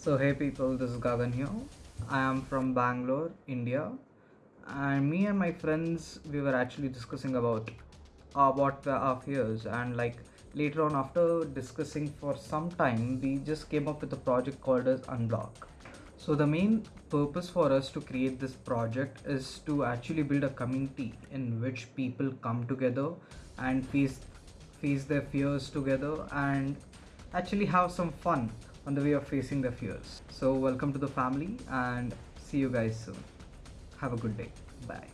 So, hey people, this is Gagan here. I am from Bangalore, India, and me and my friends we were actually discussing about uh, what were our fears, and like later on, after discussing for some time, we just came up with a project called as Unblock. So, the main purpose for us to create this project is to actually build a community in which people come together and face face their fears together and actually have some fun on the way of facing their fears. So, welcome to the family and see you guys soon. Have a good day. Bye.